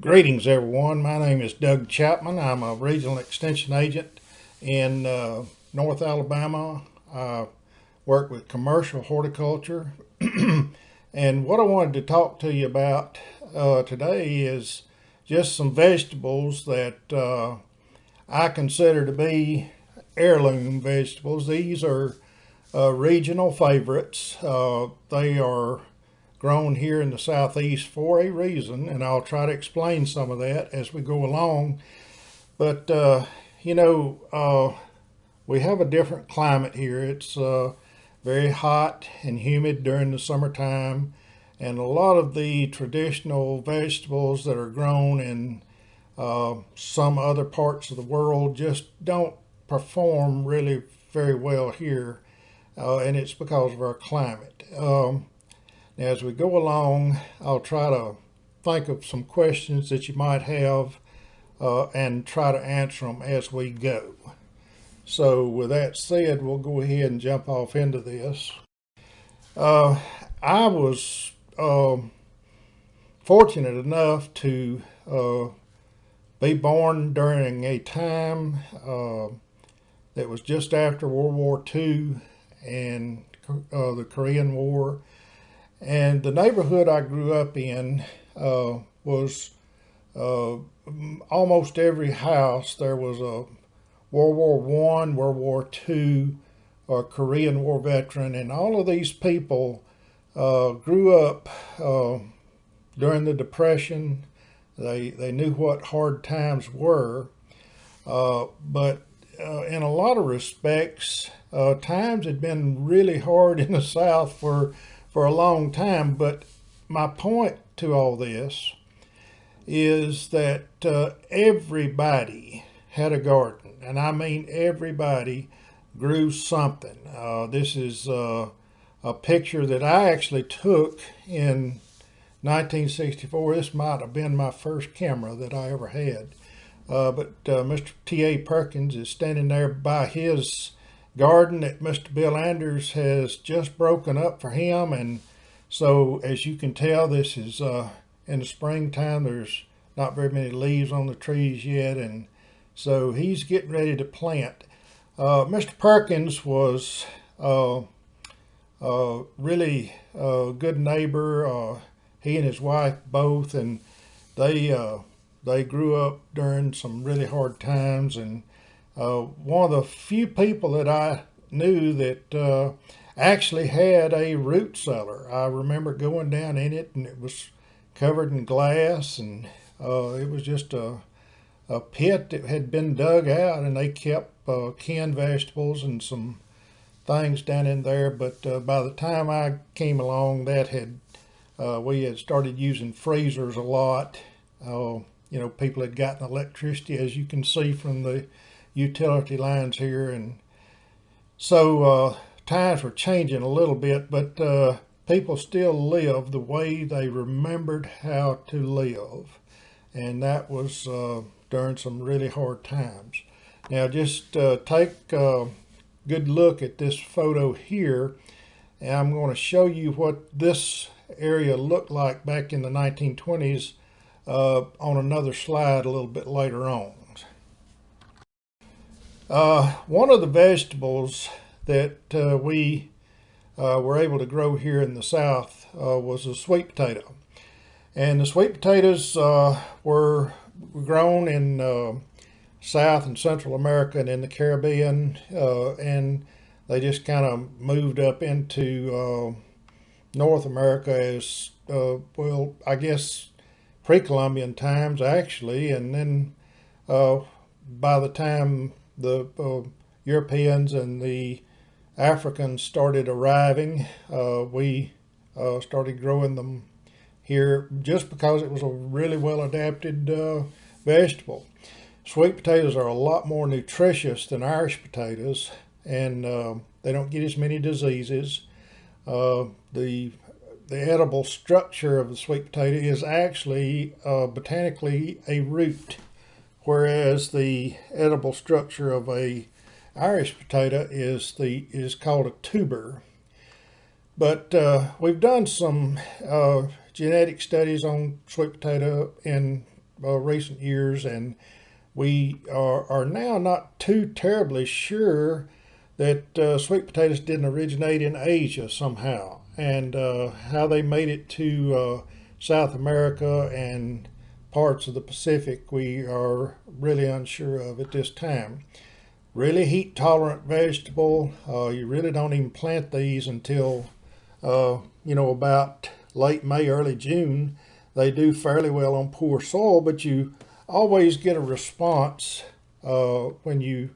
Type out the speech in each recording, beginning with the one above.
Greetings, everyone. My name is Doug Chapman. I'm a regional extension agent in uh, North Alabama. I work with commercial horticulture. and what I wanted to talk to you about uh, today is just some vegetables that uh, I consider to be heirloom vegetables. These are uh, regional favorites. Uh, they are grown here in the southeast for a reason, and I'll try to explain some of that as we go along. But, uh, you know, uh, we have a different climate here. It's uh, very hot and humid during the summertime, and a lot of the traditional vegetables that are grown in uh, some other parts of the world just don't perform really very well here, uh, and it's because of our climate. Um, as we go along, I'll try to think of some questions that you might have uh, and try to answer them as we go. So with that said, we'll go ahead and jump off into this. Uh, I was uh, fortunate enough to uh, be born during a time uh, that was just after World War II and uh, the Korean War and the neighborhood I grew up in uh, was uh, almost every house there was a World War One, World War Two, or Korean War veteran, and all of these people uh, grew up uh, during the Depression. They they knew what hard times were, uh, but uh, in a lot of respects, times had been really hard in the South for for a long time. But my point to all this is that uh, everybody had a garden, and I mean everybody grew something. Uh, this is uh, a picture that I actually took in 1964. This might have been my first camera that I ever had. Uh, but uh, Mr. T.A. Perkins is standing there by his garden that Mr. Bill Anders has just broken up for him. And so as you can tell, this is uh, in the springtime. There's not very many leaves on the trees yet. And so he's getting ready to plant. Uh, Mr. Perkins was uh, uh really a good neighbor. Uh, he and his wife both, and they uh, they grew up during some really hard times and uh, one of the few people that I knew that uh, actually had a root cellar. I remember going down in it and it was covered in glass and uh, it was just a, a pit that had been dug out and they kept uh, canned vegetables and some things down in there. But uh, by the time I came along, that had uh, we had started using freezers a lot. you know, people had gotten electricity, as you can see from the utility lines here. And so uh, times were changing a little bit, but uh, people still live the way they remembered how to live. And that was uh, during some really hard times. Now just uh, take a good look at this photo here. And I'm going to show you what this area looked like back in the 1920s uh, on another slide a little bit later on. Uh, one of the vegetables that uh, we uh, were able to grow here in the South uh, was a sweet potato. And the sweet potatoes uh, were grown in South and Central America and in the Caribbean. and they just kind of moved up into North America as, well, I guess pre-Columbian times actually. And then by the time the uh, Europeans and the Africans started arriving, uh, we uh, started growing them here just because it was a really well adapted uh, vegetable. Sweet potatoes are a lot more nutritious than Irish potatoes and uh, they don't get as many diseases. Uh, the the edible structure of the sweet potato is actually botanically a root whereas the edible structure of a Irish potato is the is called a tuber. But uh, we've done some uh, genetic studies on sweet potato in uh, recent years, and we are, are now not too terribly sure that uh, sweet potatoes didn't originate in Asia somehow, and uh, how they made it to uh, South America and parts of the Pacific we are really unsure of at this time. Really heat tolerant vegetable. Uh, you really don't even plant these until, uh, you know, about late May, early June. They do fairly well on poor soil, but you always get a response uh, when you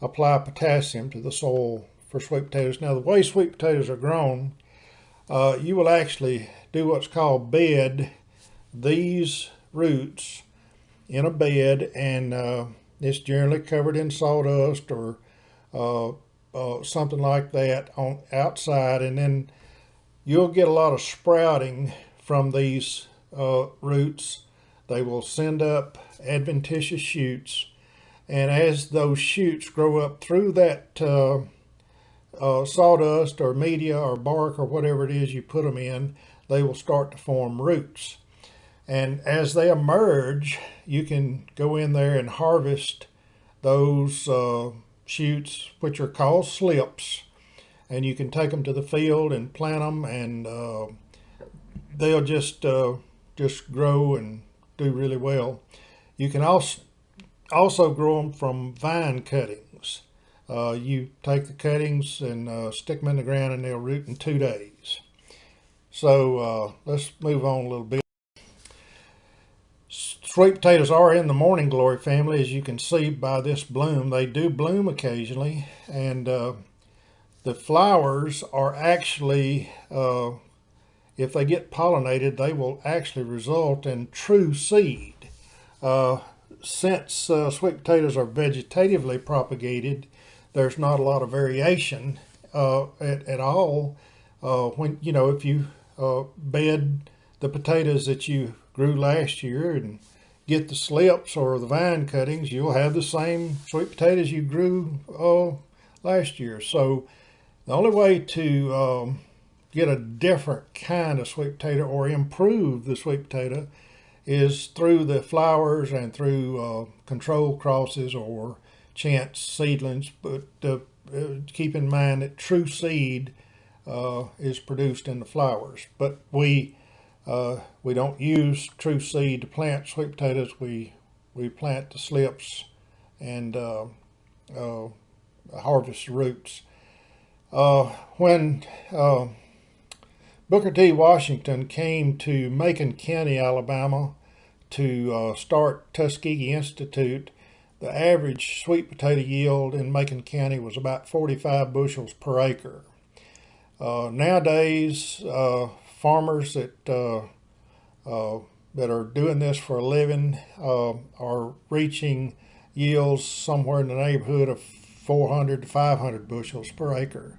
apply potassium to the soil for sweet potatoes. Now, the way sweet potatoes are grown, uh, you will actually do what's called bed these roots in a bed and uh, it's generally covered in sawdust or uh, uh, something like that on outside. And then you'll get a lot of sprouting from these uh, roots. They will send up adventitious shoots. And as those shoots grow up through that uh, uh, sawdust or media or bark or whatever it is you put them in they will start to form roots and as they emerge, you can go in there and harvest those uh, shoots, which are called slips. And you can take them to the field and plant them, and uh, they'll just uh, just grow and do really well. You can also also grow them from vine cuttings. Uh, you take the cuttings and uh, stick them in the ground, and they'll root in two days. So uh, let's move on a little bit. Sweet potatoes are in the morning glory family, as you can see by this bloom. They do bloom occasionally, and uh, the flowers are actually, uh, if they get pollinated, they will actually result in true seed. Uh, since uh, sweet potatoes are vegetatively propagated, there's not a lot of variation uh, at, at all. Uh, when you know, if you bed the potatoes that you grew last year and get the slips or the vine cuttings, you'll have the same sweet potatoes you grew uh, last year. So the only way to um, get a different kind of sweet potato or improve the sweet potato is through the flowers and through uh, control crosses or chance seedlings. But uh, keep in mind that true seed uh, is produced in the flowers. But we uh, we don't use true seed to plant sweet potatoes. We we plant the slips and uh, uh, harvest roots. Uh, when uh, Booker T. Washington came to Macon County, Alabama, to uh, start Tuskegee Institute, the average sweet potato yield in Macon County was about 45 bushels per acre. nowadays, farmers that uh, uh, that are doing this for a living uh, are reaching yields somewhere in the neighborhood of 400 to 500 bushels per acre.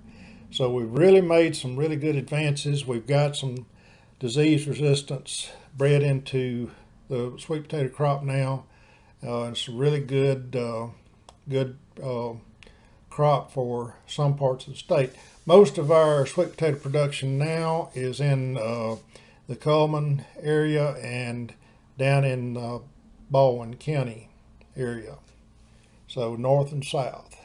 So we've really made some really good advances. We've got some disease resistance bred into the sweet potato crop now. Uh, it's a really good, uh, good uh, crop for some parts of the state. Most of our sweet potato production now is in uh, the Cullman area and down in uh, Baldwin County area. So north and south.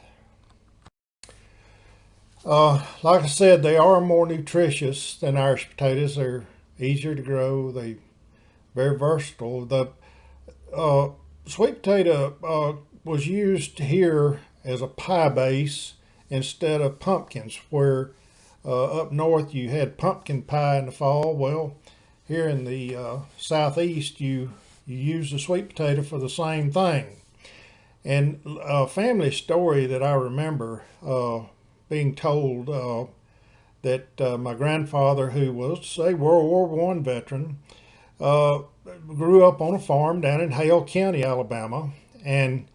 Uh, like I said, they are more nutritious than Irish potatoes. They're easier to grow. They very versatile. The uh, sweet potato uh, was used here as a pie base instead of pumpkins, where uh, up north you had pumpkin pie in the fall. Well, here in the uh, southeast, you, you use the sweet potato for the same thing. And a family story that I remember uh, being told uh, that uh, my grandfather, who was a World War One veteran, uh, grew up on a farm down in Hale County, Alabama, and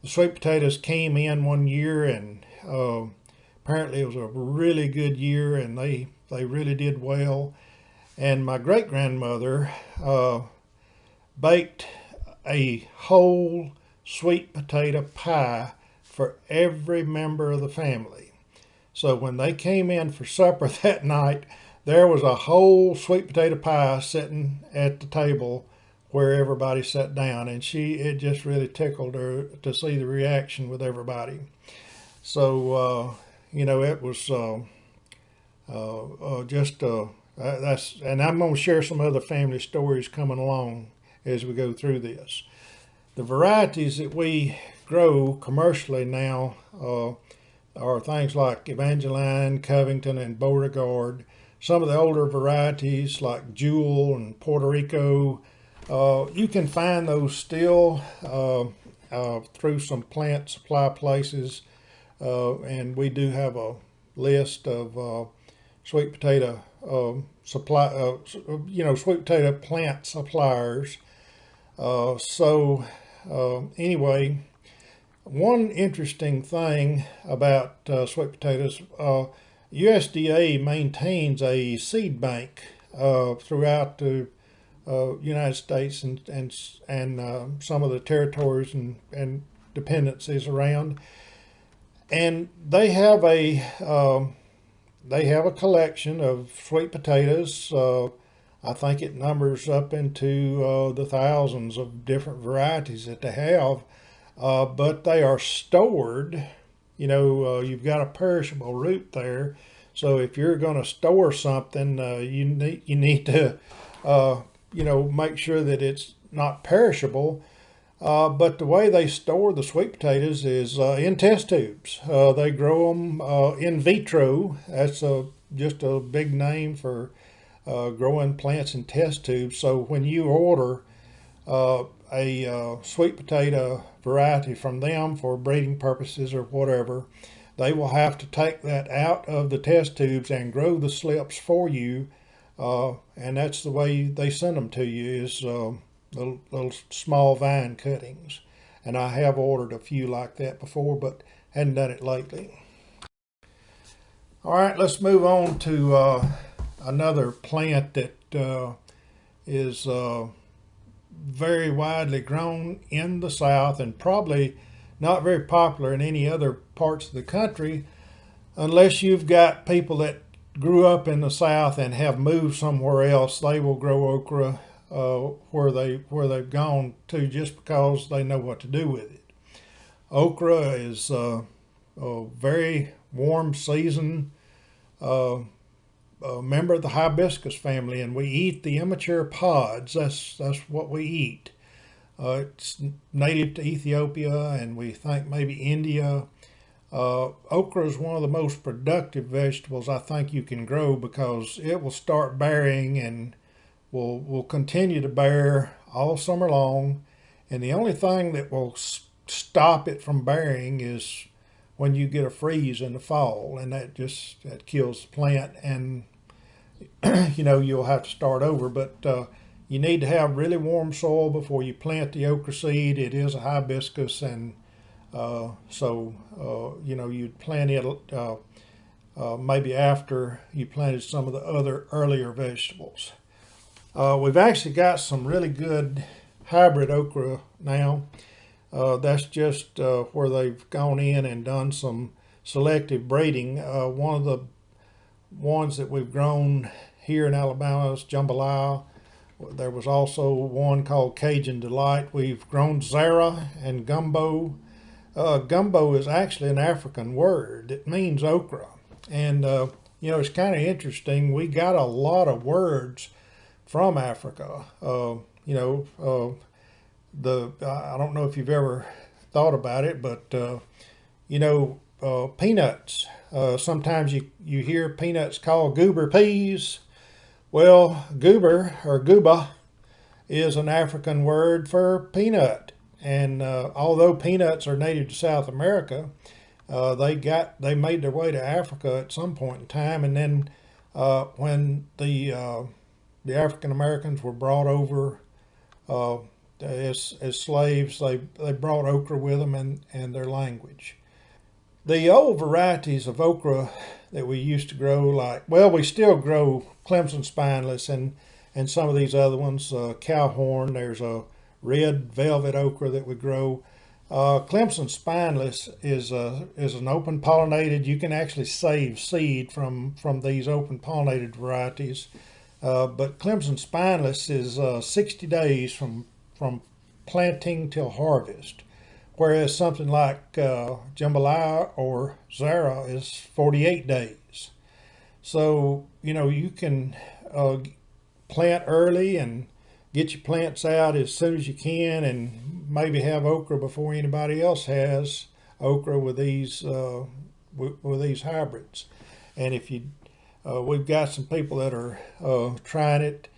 the sweet potatoes came in one year and uh, apparently it was a really good year and they, they really did well. And my great grandmother uh, baked a whole sweet potato pie for every member of the family. So when they came in for supper that night, there was a whole sweet potato pie sitting at the table where everybody sat down, and she it just really tickled her to see the reaction with everybody. So uh, you know it was uh, uh, uh just uh, that's and I'm going to share some other family stories coming along as we go through this. The varieties that we grow commercially now uh, are things like Evangeline, Covington, and Beauregard. Some of the older varieties like Jewel and Puerto Rico, uh, you can find those still uh, uh, through some plant supply places. Uh, and we do have a list of sweet potato um, supply, you know, sweet potato plant suppliers. so um, anyway, one interesting thing about uh, sweet potatoes, uh, USDA maintains a seed bank uh, throughout the uh, United States and and and uh, some of the territories and, and dependencies around, and they have a um, they have a collection of sweet potatoes. Uh, I think it numbers up into the thousands of different varieties that they have uh, but they are stored. You know, uh, you've got a perishable root there. So if you're going to store something, uh, you need you need to, uh, you know, make sure that it's not perishable. Uh, but the way they store the sweet potatoes is uh, in test tubes. they grow them in vitro. That's a, just a big name for growing plants in test tubes. So when you order a uh, sweet potato variety from them for breeding purposes or whatever, they will have to take that out of the test tubes and grow the slips for you. Uh, and that's the way they send them to you is uh, little, little small vine cuttings. And I have ordered a few like that before, but hadn't done it lately. All right, let's move on to uh, another plant that uh, is uh, very widely grown in the South and probably not very popular in any other parts of the country unless you've got people that grew up in the South and have moved somewhere else. They will grow okra uh, where they where they've gone to just because they know what to do with it. Okra is uh, a very warm season uh, member of the hibiscus family, and we eat the immature pods. That's that's what we eat. Uh, it's native to Ethiopia, and we think maybe India. Uh, okra is one of the most productive vegetables I think you can grow because it will start bearing and will will continue to bear all summer long. And the only thing that will stop it from bearing is when you get a freeze in the fall and that just that kills the plant and you know you'll have to start over. But uh, you need to have really warm soil before you plant the okra seed. It is a hibiscus and uh, so uh, you know you'd plant it uh, uh, maybe after you planted some of the other earlier vegetables uh, we've actually got some really good hybrid okra now uh, that's just uh, where they've gone in and done some selective breeding. Uh, one of the ones that we've grown here in Alabama is jambalaya. There was also one called Cajun Delight. We've grown Zara and gumbo. Uh, gumbo is actually an African word. It means okra. And, uh, you know, it's kind of interesting. We got a lot of words from Africa. Uh, you know, the I don't know if you've ever thought about it, but uh, you know, uh, peanuts. Uh, sometimes you you hear peanuts called goober peas. Well, goober or gooba is an African word for peanut, and uh, although peanuts are native to South America, uh, they got they made their way to Africa at some point in time, and then uh, when the the African Americans were brought over as, as slaves, they, they brought okra with them and, and their language. The old varieties of okra that we used to grow, like, well, we still grow Clemson spineless and, and some of these other ones, uh, cowhorn, there's a red velvet okra that we grow. Uh, Clemson spineless is a, is an open pollinated. You can actually save seed from from these open pollinated varieties. Uh, but Clemson spineless is uh, 60 days from from planting till harvest, whereas something like uh, jambalaya or zara is 48 days. So you know you can plant early and get your plants out as soon as you can, and maybe have okra before anybody else has okra with these uh, with, with these hybrids. And if you uh, we've got some people that are uh, trying it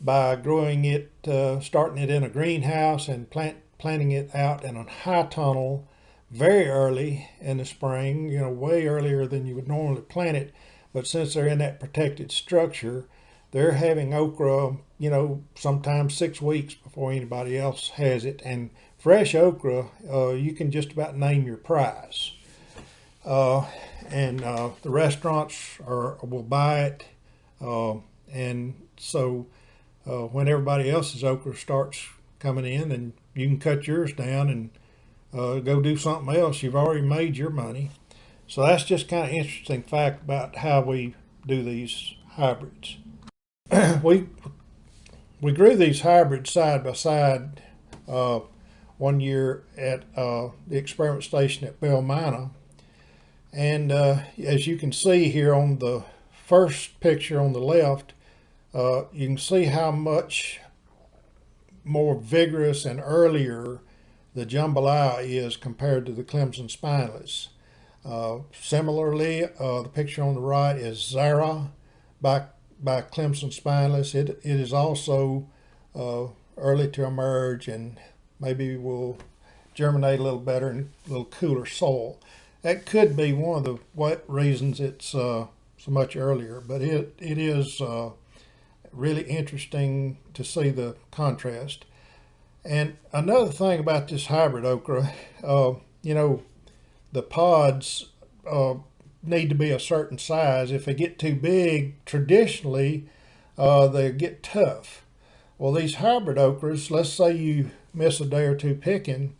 by growing it, uh, starting it in a greenhouse and plant, planting it out in a high tunnel very early in the spring, you know, way earlier than you would normally plant it. But since they're in that protected structure, they're having okra, you know, sometimes six weeks before anybody else has it. And fresh okra, uh, you can just about name your price. Uh, and uh, the restaurants are will buy it, uh, and so when everybody else's okra starts coming in, then you can cut yours down and go do something else. You've already made your money, so that's just kind of interesting fact about how we do these hybrids. we we grew these hybrids side by side uh, one year at uh, the experiment station at Belle Mina and uh, as you can see here on the first picture on the left, uh, you can see how much more vigorous and earlier the jambalaya is compared to the Clemson spineless. Uh, similarly, uh, the picture on the right is Zara by, by Clemson spineless. It, it is also uh, early to emerge and maybe will germinate a little better in a little cooler soil that could be one of the what reasons it's uh, so much earlier, but it it is uh, really interesting to see the contrast. And another thing about this hybrid okra, uh, you know, the pods uh, need to be a certain size. If they get too big, traditionally, uh, they get tough. Well, these hybrid okras, let's say you miss a day or two picking,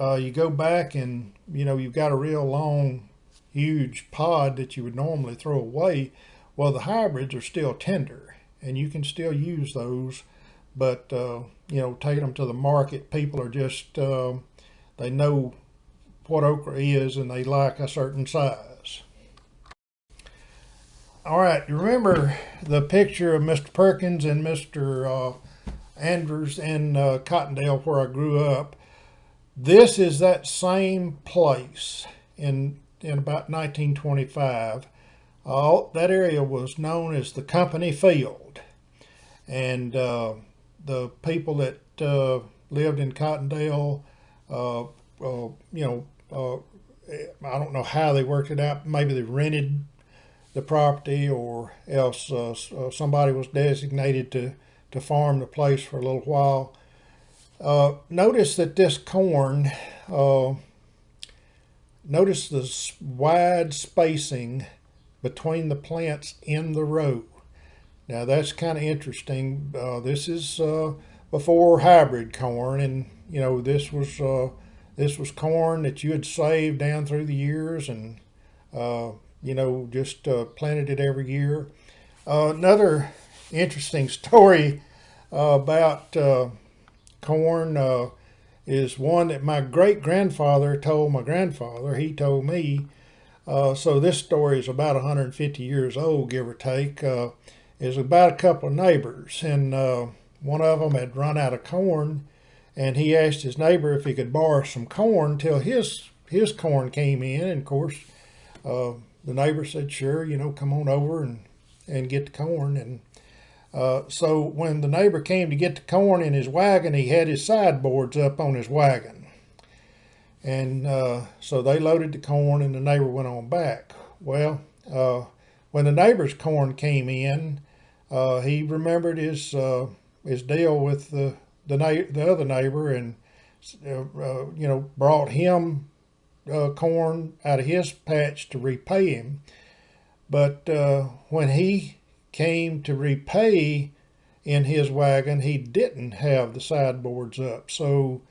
uh, you go back and you know you've got a real long huge pod that you would normally throw away well the hybrids are still tender and you can still use those but uh, you know take them to the market people are just uh, they know what okra is and they like a certain size. All right you remember the picture of mr perkins and mr uh, andrews in uh, cottondale where i grew up this is that same place in, in about 1925. Uh, that area was known as the Company Field. And uh, the people that uh, lived in Cottondale, uh, uh, you know, uh, I don't know how they worked it out. Maybe they rented the property or else somebody was designated to, to farm the place for a little while. Uh, notice that this corn, uh, notice the wide spacing between the plants in the row. Now that's kind of interesting. Uh, this is uh, before hybrid corn, and you know this was uh, this was corn that you had saved down through the years, and uh, you know just planted it every year. another interesting story about corn uh, is one that my great grandfather told my grandfather. He told me. Uh, so this story is about 150 years old, give or take. Uh, is about a couple of neighbors, and uh, one of them had run out of corn, and he asked his neighbor if he could borrow some corn till his his corn came in. And of course, uh, the neighbor said, "Sure, you know, come on over and and get the corn." And uh, so when the neighbor came to get the corn in his wagon, he had his sideboards up on his wagon. And uh, so they loaded the corn and the neighbor went on back. Well, uh, when the neighbor's corn came in, uh, he remembered his uh, his deal with the the, the other neighbor and you know brought him corn out of his patch to repay him. But when he came to repay in his wagon, he didn't have the sideboards up. So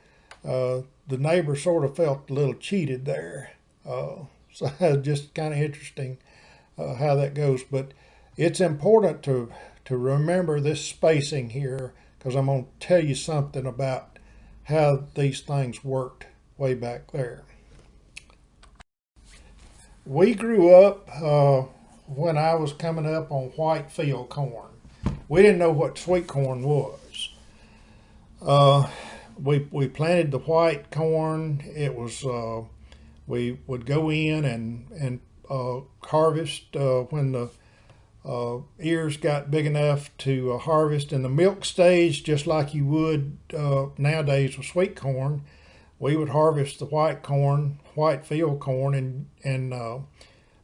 uh, the neighbor sort of felt a little cheated there. Uh, so just kind of interesting uh, how that goes. But it's important to to remember this spacing here because I'm going to tell you something about how these things worked way back there. We grew up uh, when I was coming up on white field corn. We didn't know what sweet corn was. Uh, we, we planted the white corn. It was, uh, we would go in and, and uh, harvest uh, when the uh, ears got big enough to uh, harvest in the milk stage, just like you would nowadays with sweet corn. We would harvest the white corn, white field corn, and and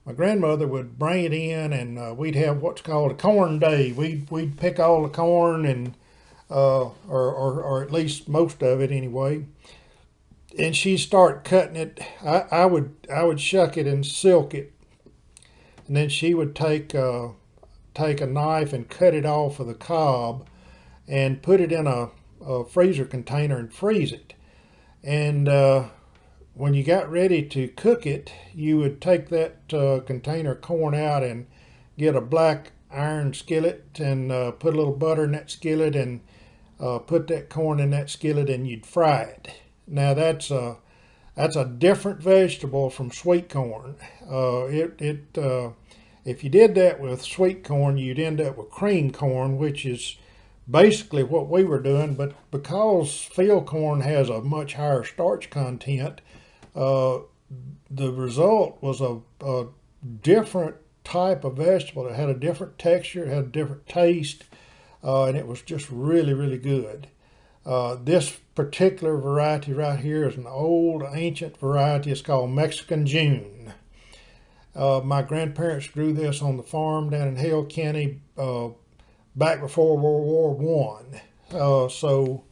my grandmother would bring it in, and uh, we'd have what's called a corn day. We'd we'd pick all the corn and uh, or, or or at least most of it anyway. And she'd start cutting it. I, I would I would shuck it and silk it, and then she would take uh, take a knife and cut it off of the cob and put it in a, a freezer container and freeze it. And uh, when you got ready to cook it, you would take that uh, container corn out and get a black iron skillet and uh, put a little butter in that skillet and uh, put that corn in that skillet and you'd fry it. Now that's a that's a different vegetable from sweet corn. Uh, it it uh, if you did that with sweet corn, you'd end up with cream corn, which is basically what we were doing. But because field corn has a much higher starch content, uh, the result was a, a, different type of vegetable. It had a different texture, it had a different taste, uh, and it was just really, really good. Uh, this particular variety right here is an old ancient variety. It's called Mexican June. Uh, my grandparents grew this on the farm down in Hale County uh, back before World War One. Uh, so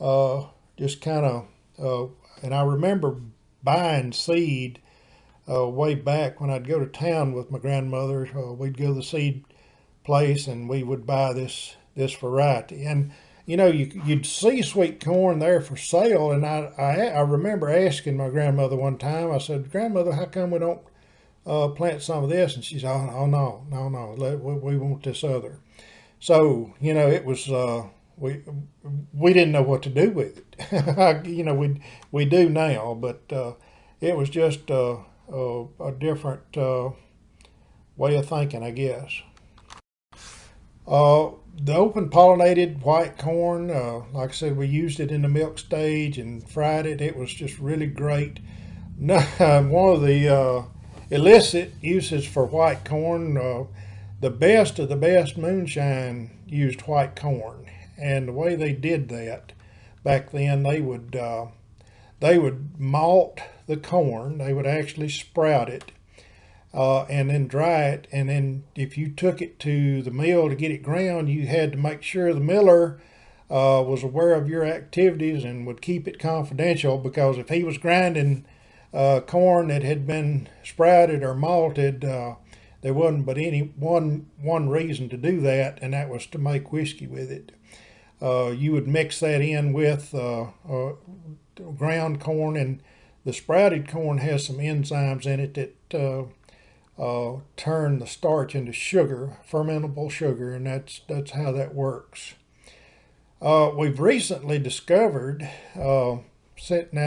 uh, just kind of, and I remember buying seed uh, way back when I'd go to town with my grandmother. we'd go to the seed place and we would buy this this variety. And you know, you, you'd see sweet corn there for sale. And I, I, I remember asking my grandmother one time, I said, Grandmother, how come we don't uh, plant some of this. And she said, oh, oh no, no, no, Let, we, we, want this other. So, you know, it was, uh, we, we didn't know what to do with it. you know, we, we do now, but uh, it was just a, a, different uh, way of thinking, I guess. Uh, the open pollinated white corn, uh, like I said, we used it in the milk stage and fried it. It was just really great. One of the uh, illicit uses for white corn. Uh, the best of the best moonshine used white corn, and the way they did that back then, they would uh, they would malt the corn. They would actually sprout it. Uh, and then dry it. And then if you took it to the mill to get it ground, you had to make sure the miller uh, was aware of your activities and would keep it confidential because if he was grinding uh, corn that had been sprouted or malted. Uh, there wasn't but any one one reason to do that, and that was to make whiskey with it. Uh, you would mix that in with uh, uh, ground corn, and the sprouted corn has some enzymes in it that uh, turn the starch into sugar, fermentable sugar, and that's that's how that works. we've recently discovered, now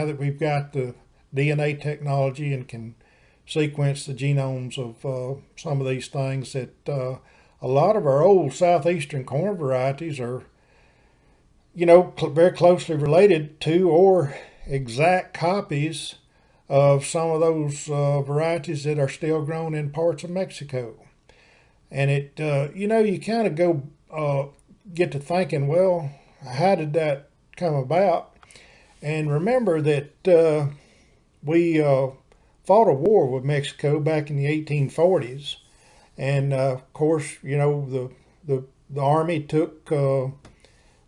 that we've got the DNA technology and can sequence the genomes of uh, some of these things that uh, a lot of our old southeastern corn varieties are, you know, cl very closely related to or exact copies of some of those uh, varieties that are still grown in parts of Mexico. And it, uh, you know, you kind of go uh, get to thinking, well, how did that come about? And remember that uh, we uh, fought a war with Mexico back in the 1840s. And uh, of course, you know, the, the, the army took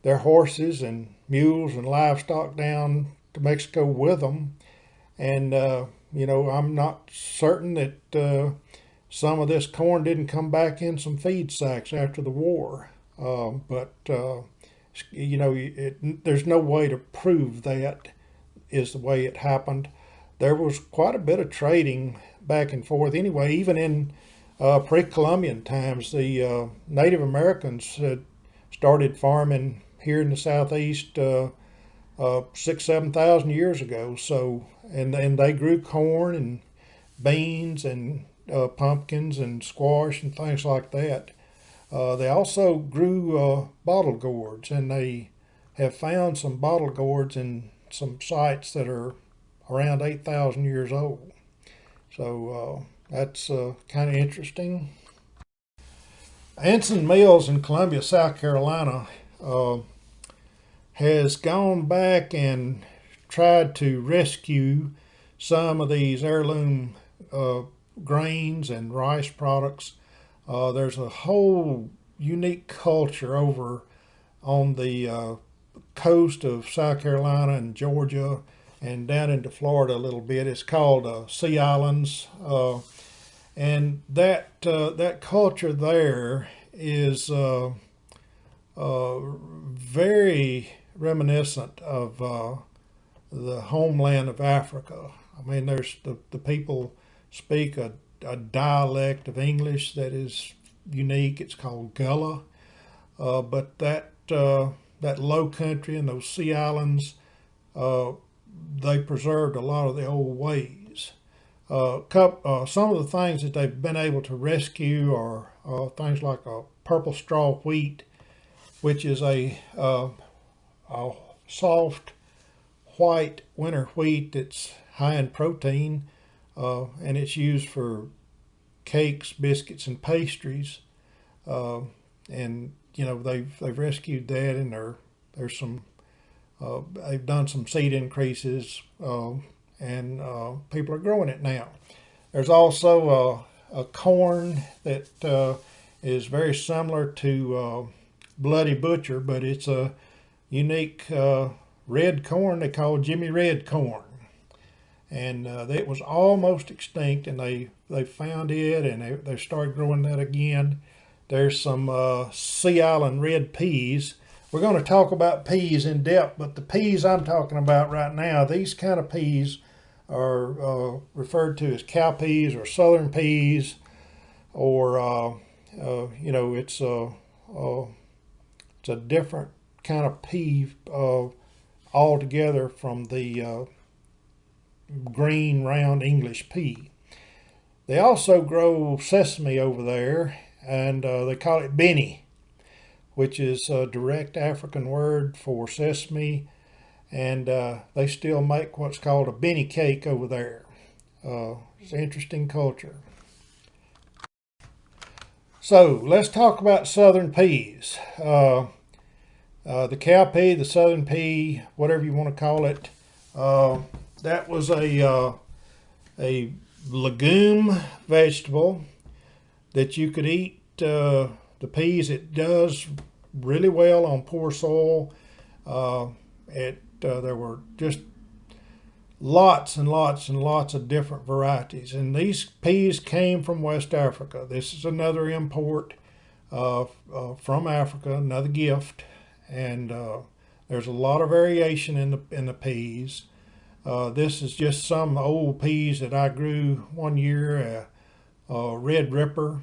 their horses and mules and livestock down to Mexico with them. And, uh, you know, I'm not certain that uh, some of this corn didn't come back in some feed sacks after the war. Um, but, uh, you know, it, there's no way to prove that is the way it happened there was quite a bit of trading back and forth anyway, even in uh, pre-Columbian times. The uh, Native Americans had started farming here in the southeast uh, uh, six, seven thousand years ago. So, and and they grew corn and beans and uh, pumpkins and squash and things like that. Uh, they also grew uh, bottle gourds, and they have found some bottle gourds in some sites that are around 8,000 years old. So uh, that's uh, kind of interesting. Anson Mills in Columbia, South Carolina uh, has gone back and tried to rescue some of these heirloom uh, grains and rice products. Uh, there's a whole unique culture over on the uh, coast of South Carolina and Georgia and down into Florida a little bit. It's called uh, Sea Islands, uh, and that uh, that culture there is very reminiscent of uh, the homeland of Africa. I mean, there's the, the people speak a, a dialect of English that is unique. It's called Gullah, but that that low country and those sea islands they preserved a lot of the old ways. Uh, uh, some of the things that they've been able to rescue are uh, things like a purple straw wheat, which is a, uh, a soft white winter wheat that's high in protein, uh, and it's used for cakes, biscuits, and pastries. Uh, and you know they've they've rescued that, and there there's some uh, they've done some seed increases uh, and uh, people are growing it now. There's also a, a corn that uh, is very similar to uh, Bloody Butcher, but it's a unique uh, red corn they call Jimmy Red corn. And it was almost extinct and they, they found it and they, they started growing that again. There's some Sea Island red peas we're going to talk about peas in depth, but the peas I'm talking about right now, these kind of peas are uh, referred to as cow peas or southern peas, or uh, uh, you know, it's a uh, it's a different kind of pea uh, altogether from the uh, green round English pea. They also grow sesame over there, and they call it benny which is a direct African word for sesame. And uh, they still make what's called a benny cake over there. Uh, it's an interesting culture. So let's talk about southern peas. Uh, uh the cow pea, the southern pea, whatever you want to call it, uh, that was a, uh, a legume vegetable that you could eat the peas, it does really well on poor soil. Uh, it uh, there were just lots and lots and lots of different varieties, and these peas came from West Africa. This is another import uh, uh from Africa, another gift, and uh, there's a lot of variation in the in the peas. Uh, this is just some old peas that I grew one year, a red ripper,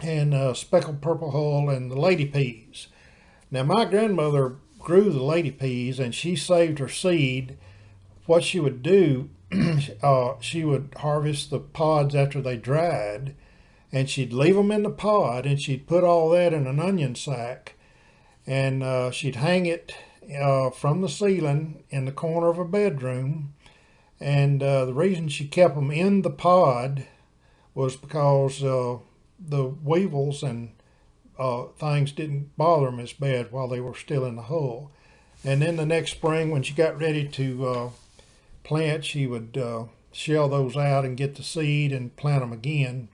and uh, speckled purple hull and the lady peas. Now my grandmother grew the lady peas and she saved her seed. What she would do, uh, she would harvest the pods after they dried and she'd leave them in the pod and she'd put all that in an onion sack and uh, she'd hang it uh, from the ceiling in the corner of a bedroom. And uh, the reason she kept them in the pod was because uh, the weevils and uh, things didn't bother them as bad while they were still in the hull. And then the next spring, when she got ready to uh, plant, she would shell those out and get the seed and plant them again.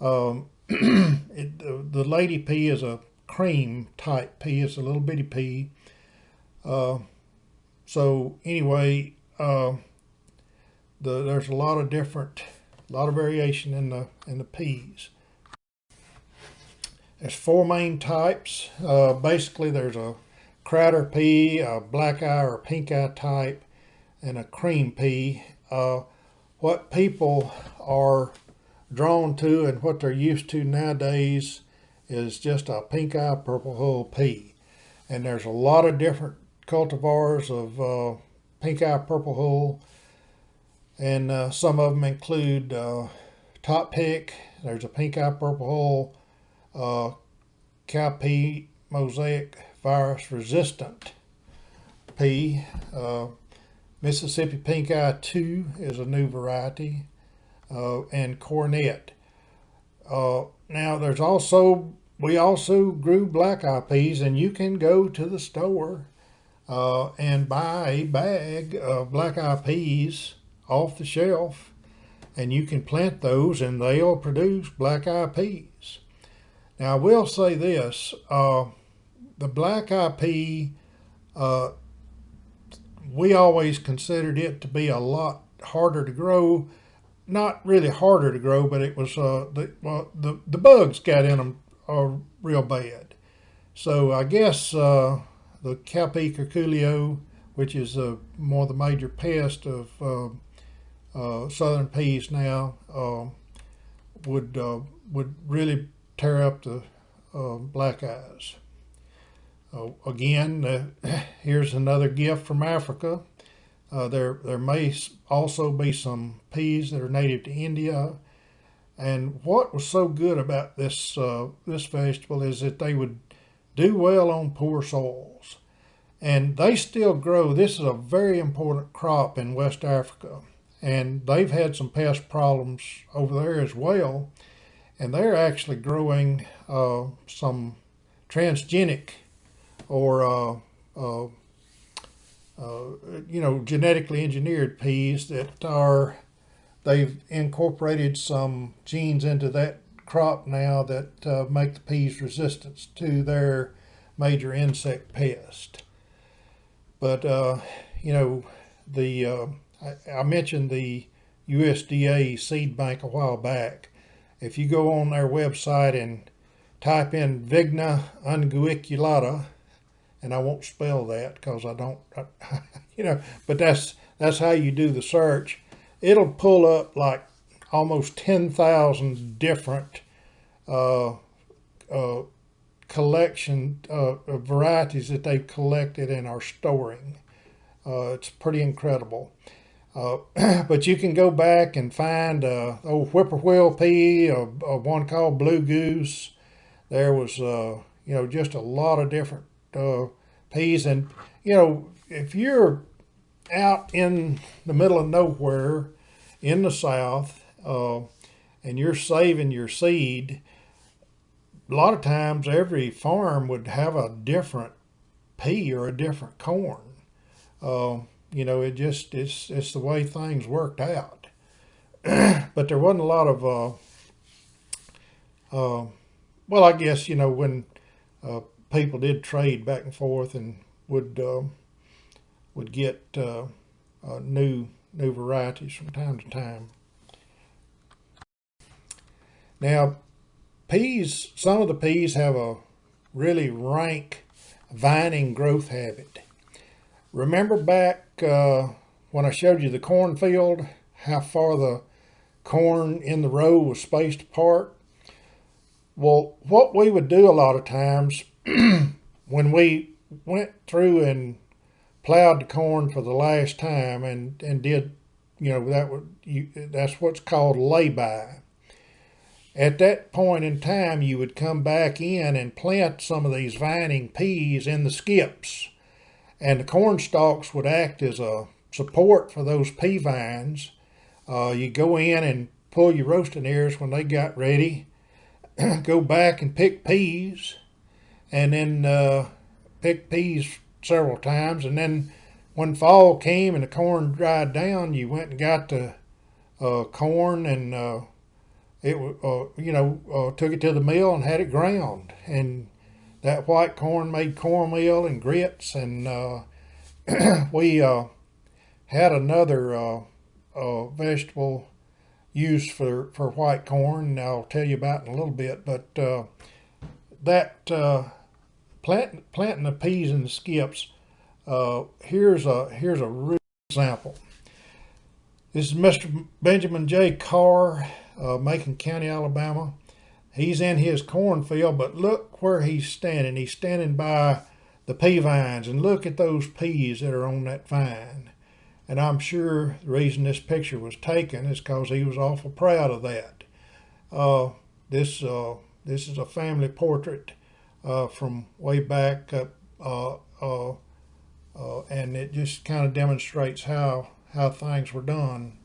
Um, it, the, the, lady pea is a cream type pea. It's a little bitty pea. Uh, so anyway, uh, the, there's a lot of different, a lot of variation in the in the peas. There's four main types. Uh, basically, there's a Crowder pea, a black eye or pink eye type, and a cream pea. Uh, what people are drawn to and what they're used to nowadays is just a pink eye purple hull pea. And there's a lot of different cultivars of uh, pink eye purple hull. And uh, some of them include uh, top pick. There's a pink eye purple hull, uh, cowpea mosaic virus resistant pea. Uh, Mississippi Pink Eye 2 is a new variety, uh, and Coronet. Uh, now, there's also, we also grew black eye peas, and you can go to the store uh, and buy a bag of black eye peas off the shelf, and you can plant those, and they'll produce black eye peas. Now, I will say this uh, the black eye pea uh, we always considered it to be a lot harder to grow. Not really harder to grow, but it was uh, the well, the the bugs got in them uh, real bad. So I guess uh, the cowpea curculio, which is uh, more the major pest of uh, uh, southern peas now, um, would uh, would really tear up the uh, black eyes. Uh, again, uh, here's another gift from Africa. There, there may also be some peas that are native to India. And what was so good about this uh, this vegetable is that they would do well on poor soils, and they still grow. This is a very important crop in West Africa, and they've had some pest problems over there as well, and they're actually growing uh, some transgenic or uh, uh, uh, you know genetically engineered peas that are they've incorporated some genes into that crop now that uh, make the peas resistant to their major insect pest. But uh, you know the uh, I, I mentioned the USDA seed bank a while back. If you go on their website and type in Vigna unguiculata, and I won't spell that because I don't, I, you know, but that's, that's how you do the search. It'll pull up like almost 10,000 different uh, uh, collection uh, varieties that they've collected and are storing. Uh, it's pretty incredible. Uh, but you can go back and find uh, old whippoorwill pea, a, a one called blue goose. There was, uh, you know, just a lot of different peas. And, you know, if you're out in the middle of nowhere in the South uh, and you're saving your seed, a lot of times every farm would have a different pea or a different corn. Uh, you know, it just, it's, it's the way things worked out. but there wasn't a lot of, uh, uh, well, I guess, you know, when uh, people did trade back and forth and would uh, would get uh, uh, new new varieties from time to time. Now, peas, some of the peas have a really rank vining growth habit. Remember back uh, when I showed you the cornfield, how far the corn in the row was spaced apart? Well, what we would do a lot of times when we went through and plowed the corn for the last time and, and did, you know, that would, you, that's what's called lay-by. At that point in time, you would come back in and plant some of these vining peas in the skips. And the corn stalks would act as a support for those pea vines. Uh, you go in and pull your roasting ears when they got ready, go back and pick peas, and then uh, picked peas several times. And then when fall came and the corn dried down, you went and got the uh, corn and uh, it uh, you know uh, took it to the mill and had it ground. And that white corn made cornmeal and grits. And uh, we uh, had another vegetable used for, for white corn. I'll tell you about in a little bit. But that plant, planting the peas in the skips, uh, here's a here's a real example. This is Mr. Benjamin J. Carr uh, Macon County, Alabama. He's in his cornfield, but look where he's standing. He's standing by the pea vines, and look at those peas that are on that vine. And I'm sure the reason this picture was taken is because he was awful proud of that. Uh, this uh, this is a family portrait uh, from way back up, uh, uh, uh, and it just kind of demonstrates how how things were done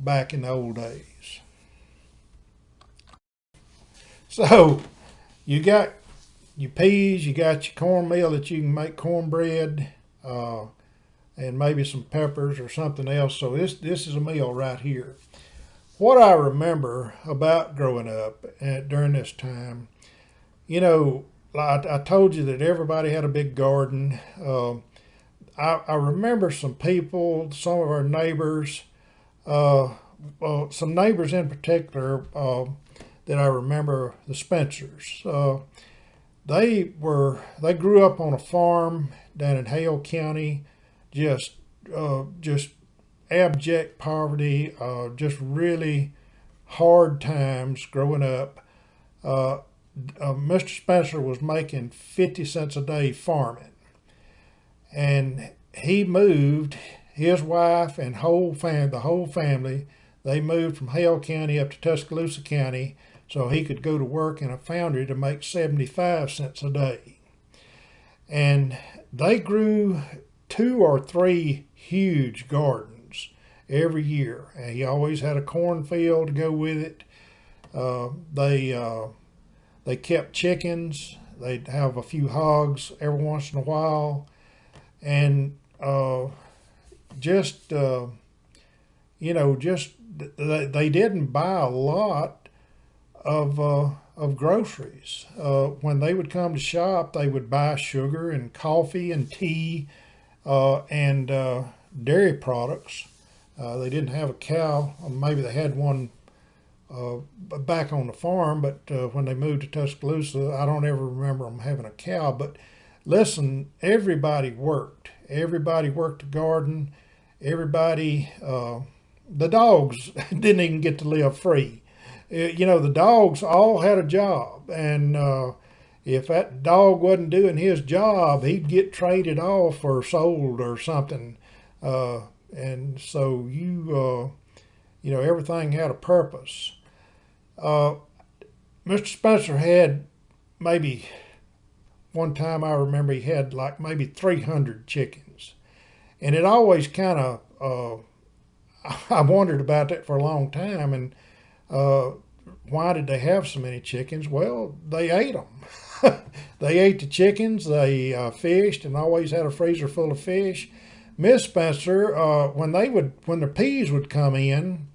back in the old days. So you got your peas, you got your cornmeal that you can make cornbread, uh, and maybe some peppers or something else. So this this is a meal right here. What I remember about growing up at, during this time, you know, I, I, told you that everybody had a big garden. Uh, I, I, remember some people, some of our neighbors, uh, some neighbors in particular uh, that I remember, the Spencers. Uh, they were they grew up on a farm down in Hale County, just uh, just abject poverty, uh, just really hard times growing up. Uh, Mr. Spencer was making 50 cents a day farming. And he moved, his wife and whole fam- the whole family, they moved from Hale County up to Tuscaloosa County so he could go to work in a foundry to make 75 cents a day. And they grew two or three huge gardens every year. And he always had a cornfield to go with it. Uh, they uh, they kept chickens. They'd have a few hogs every once in a while, and uh, just uh, you know, just they, they didn't buy a lot of uh, of groceries. Uh, when they would come to shop, they would buy sugar and coffee and tea uh, and uh, dairy products. They didn't have a cow. Maybe they had one uh, back on the farm, but when they moved to Tuscaloosa, I don't ever remember them having a cow. But listen, everybody worked. Everybody worked the garden. Everybody, the dogs didn't even get to live free you know, the dogs all had a job. And uh, if that dog wasn't doing his job, he'd get traded off or sold or something. Uh, and so you, uh, you know, everything had a purpose. Uh, Mr. Spencer had maybe one time I remember he had like maybe 300 chickens. And it always kind of, uh, I wondered about that for a long time. And uh, why did they have so many chickens? Well, they ate them. they ate the chickens. They uh, fished and always had a freezer full of fish. Miss Spencer, uh, when they would, when the peas would come in,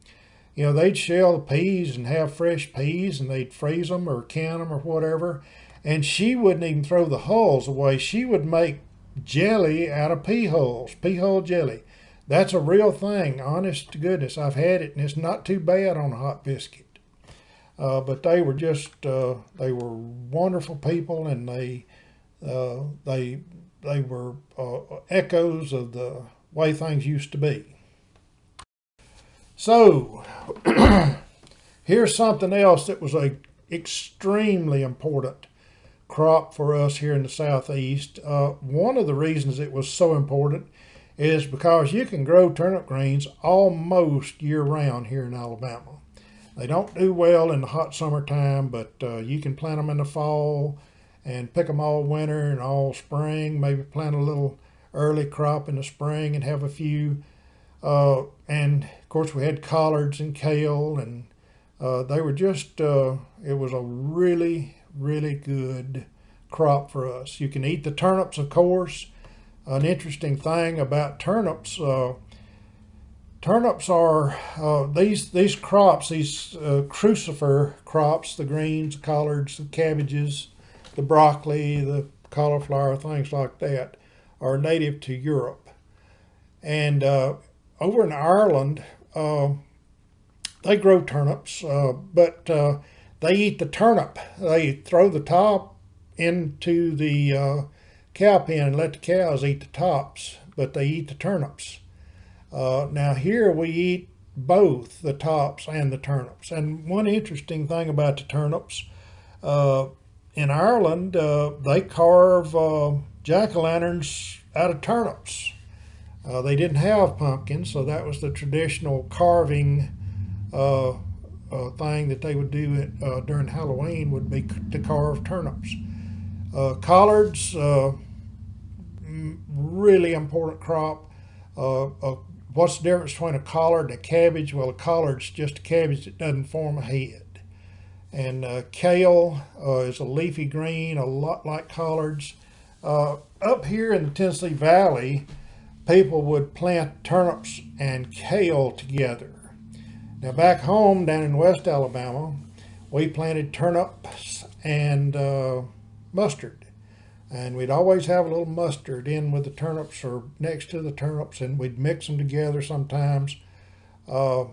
you know, they'd shell the peas and have fresh peas and they'd freeze them or can them or whatever. And she wouldn't even throw the hulls away. She would make jelly out of pea hulls, pea hull jelly. That's a real thing, honest to goodness. I've had it and it's not too bad on a hot biscuit. Uh, but they were just uh, they were wonderful people, and they uh, they they were uh, echoes of the way things used to be. So here's something else that was a extremely important crop for us here in the southeast. Uh, one of the reasons it was so important is because you can grow turnip greens almost year round here in Alabama. They don't do well in the hot summertime, but uh, you can plant them in the fall and pick them all winter and all spring. Maybe plant a little early crop in the spring and have a few. Uh, and of course, we had collards and kale, and uh, they were just, uh, it was a really, really good crop for us. You can eat the turnips, of course. An interesting thing about turnips, uh, Turnips are uh, these these crops, these uh, crucifer crops, the greens, the collards, the cabbages, the broccoli, the cauliflower, things like that, are native to Europe. And uh, over in Ireland, uh, they grow turnips, uh, but uh, they eat the turnip. They throw the top into the cow pen and let the cows eat the tops, but they eat the turnips. Uh, now here we eat both the tops and the turnips. And one interesting thing about the turnips, uh, in Ireland, uh, they carve uh, jack-o'-lanterns out of turnips. Uh, they didn't have pumpkins, so that was the traditional carving uh, uh, thing that they would do at, during Halloween would be to carve turnips. collards, really important crop. what's the difference between a collard and a cabbage? Well, a collard's just a cabbage that doesn't form a head. And uh, kale uh, is a leafy green, a lot like collards. Uh, up here in the Tennessee Valley, people would plant turnips and kale together. Now back home down in West Alabama, we planted turnips and uh, mustard. And we'd always have a little mustard in with the turnips or next to the turnips and we'd mix them together sometimes. Uh,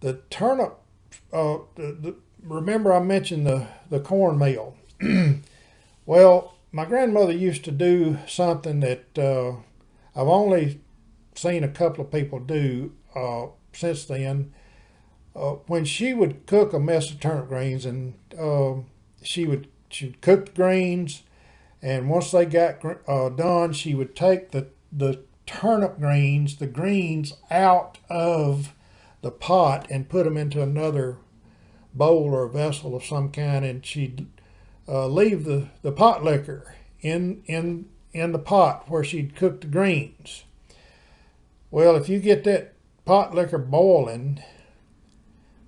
the turnip, uh, the, the, remember I mentioned the, the cornmeal. well, my grandmother used to do something that uh, I've only seen a couple of people do uh, since then. Uh, when she would cook a mess of turnip greens and um, she would she'd cook the greens and once they got uh, done she would take the the turnip greens the greens out of the pot and put them into another bowl or vessel of some kind and she'd uh, leave the, the pot liquor in, in, in the pot where she'd cooked the greens. Well, if you get that pot liquor boiling,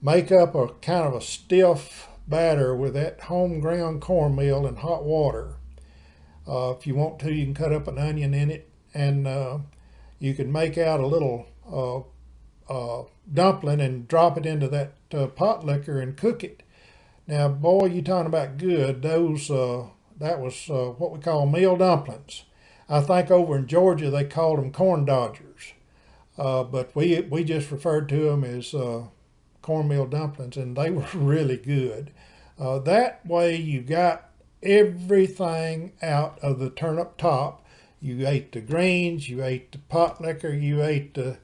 make up a kind of a stiff batter with that home ground cornmeal and hot water. Uh, if you want to, you can cut up an onion in it and uh, you can make out a little uh, uh, dumpling and drop it into that uh, pot liquor and cook it. Now, boy, you talking about good. Those uh, that was uh, what we call meal dumplings. I think over in Georgia they called them corn dodgers, uh, but we we just referred to them as uh, cornmeal dumplings, and they were really good. that way, you got everything out of the turnip top. You ate the greens, you ate the pot liquor, you ate the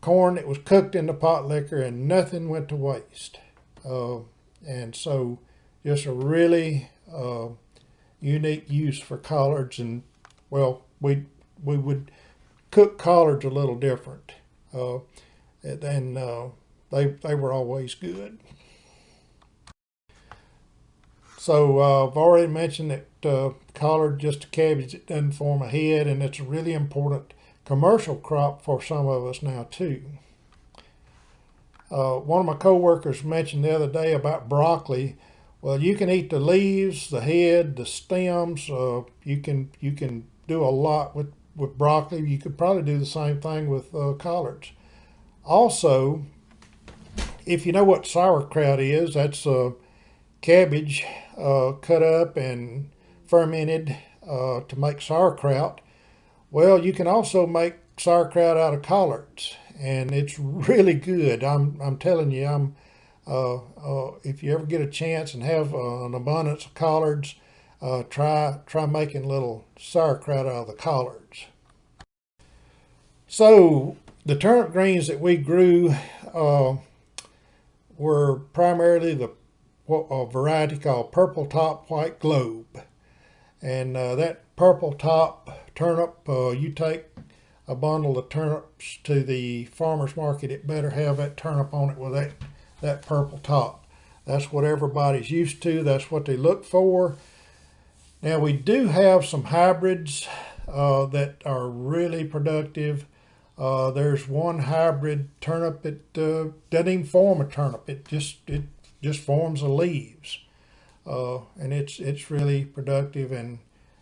corn that was cooked in the pot liquor and nothing went to waste. Uh, and so just a really uh, unique use for collards and well, we, we would cook collards a little different. Uh, and uh, they, they were always good. So uh, I've already mentioned that uh, collard just a cabbage that doesn't form a head and it's a really important commercial crop for some of us now too. Uh, one of my coworkers mentioned the other day about broccoli. Well, you can eat the leaves, the head, the stems. Uh, you can you can do a lot with with broccoli. You could probably do the same thing with uh, collards. Also, if you know what sauerkraut is, that's uh, cabbage uh, cut up and fermented uh, to make sauerkraut. Well, you can also make sauerkraut out of collards, and it's really good. I'm, I'm telling you, I'm, if you ever get a chance and have uh, an abundance of collards, uh, try, try making little sauerkraut out of the collards. So the turnip greens that we grew uh, were primarily the a variety called purple top white globe. And uh, that purple top turnip, uh, you take a bundle of turnips to the farmer's market, it better have that turnip on it with that, that purple top. That's what everybody's used to. That's what they look for. Now we do have some hybrids uh, that are really productive. Uh, there's one hybrid turnip that uh, doesn't even form a turnip. It just it just forms the leaves, uh, and it's it's really productive and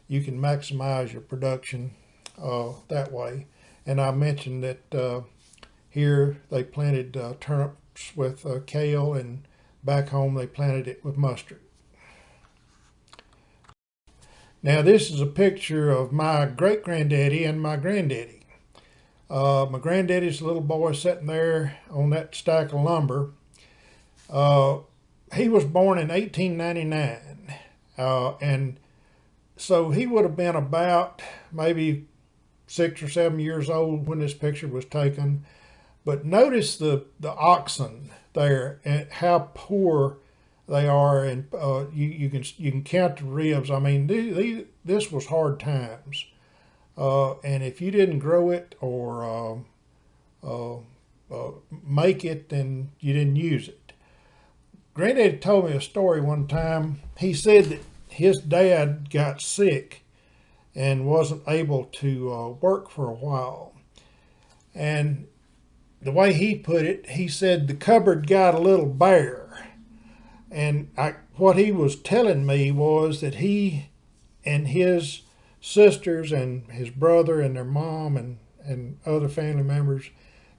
you can maximize your production uh, that way. And I mentioned that uh, here they planted uh, turnips with uh, kale and back home they planted it with mustard. Now this is a picture of my great granddaddy and my granddaddy. Uh, my granddaddy's little boy sitting there on that stack of lumber. Uh, he was born in 1899 and so he would have been about maybe six or seven years old when this picture was taken. But notice the, the oxen there and how poor they are, and uh, you, you can you can count the ribs. I mean, this was hard times, uh, and if you didn't grow it or uh, uh, uh, make it, then you didn't use it. Granddad told me a story one time. He said that his dad got sick and wasn't able to uh, work for a while. And the way he put it, he said the cupboard got a little bare. And I, what he was telling me was that he and his sisters and his brother and their mom and, and other family members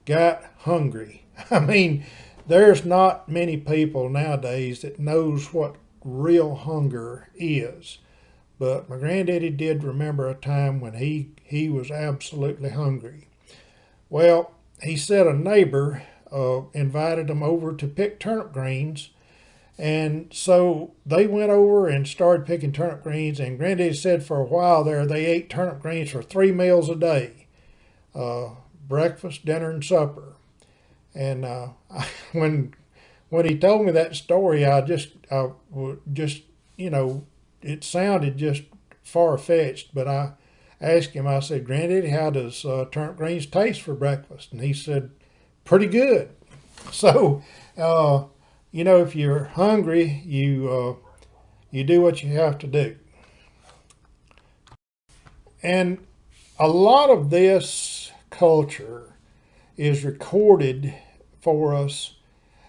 got hungry. I mean, there's not many people nowadays that knows what real hunger is. But my granddaddy did remember a time when he, he was absolutely hungry. Well, he said a neighbor uh, invited him over to pick turnip greens. And so they went over and started picking turnip greens. And Granddaddy said for a while there, they ate turnip greens for three meals a day uh, breakfast, dinner, and supper. And uh, when when he told me that story, I just, I just, you know, it sounded just far fetched, but I asked him, I said, Granddaddy, how does uh, turnip greens taste for breakfast? And he said, pretty good. So, uh, you know, if you're hungry, you, uh, you do what you have to do. And a lot of this culture is recorded for us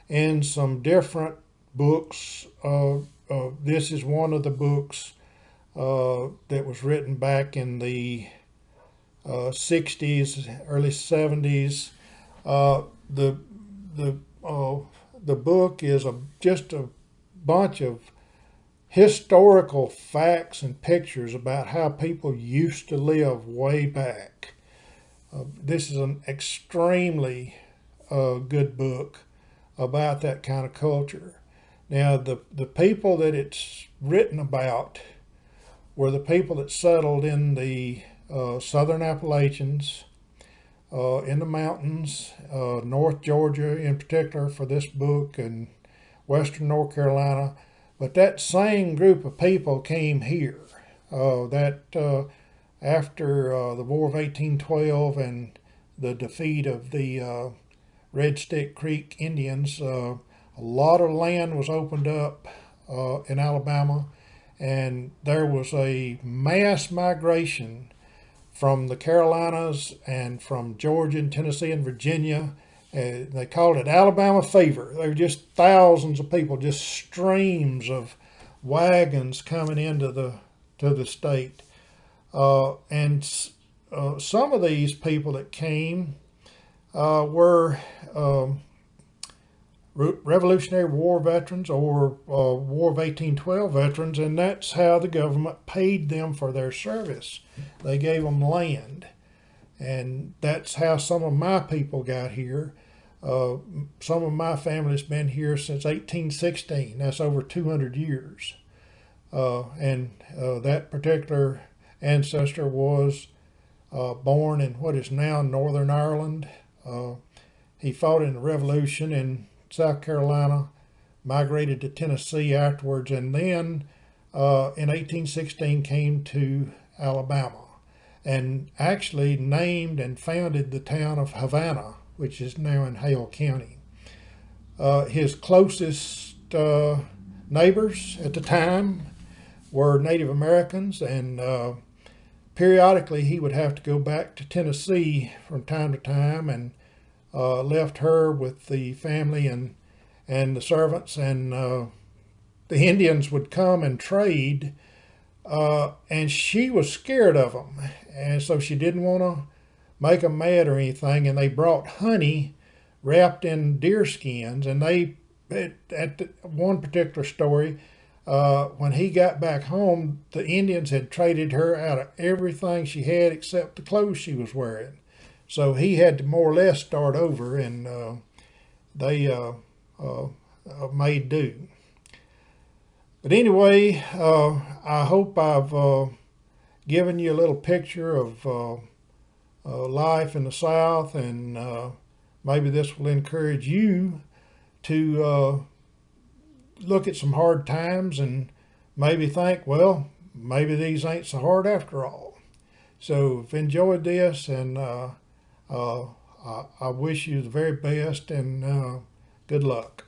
in some different books. Uh, uh, this is one of the books uh, that was written back in the 60s, uh, early 70s. Uh, the the uh, the book is a just a bunch of historical facts and pictures about how people used to live way back. Uh, this is an extremely good book about that kind of culture. Now, the, the people that it's written about were the people that settled in the uh, southern Appalachians, uh, in the mountains, uh, North Georgia in particular for this book, and western North Carolina. But that same group of people came here. Uh, that uh, after uh, the War of 1812 and the defeat of the Red Stick Creek Indians. A lot of land was opened up in Alabama, and there was a mass migration from the Carolinas and from Georgia and Tennessee and Virginia. Uh, they called it Alabama fever. There were just thousands of people, just streams of wagons coming into the to the state. Uh, and uh, some of these people that came uh, were um, Revolutionary War veterans or uh, War of 1812 veterans, and that's how the government paid them for their service. They gave them land, and that's how some of my people got here. Uh, some of my family's been here since 1816. That's over 200 years. Uh, and uh, that particular ancestor was uh, born in what is now Northern Ireland uh, he fought in the Revolution in South Carolina, migrated to Tennessee afterwards, and then uh, in 1816 came to Alabama and actually named and founded the town of Havana, which is now in Hale County. Uh, his closest uh, neighbors at the time were Native Americans, and uh, periodically he would have to go back to Tennessee from time to time and uh, left her with the family and and the servants and uh, the Indians would come and trade uh, and she was scared of them and so she didn't want to make them mad or anything and they brought honey wrapped in deer skins and they at the, one particular story uh, when he got back home, the Indians had traded her out of everything she had except the clothes she was wearing. So he had to more or less start over, and uh, they uh, uh, uh made do. But anyway, uh, I hope I've uh, given you a little picture of life in the South, and maybe this will encourage you to look at some hard times and maybe think, well, maybe these ain't so hard after all. So if you enjoyed this and uh, I, I, wish you the very best and uh, good luck.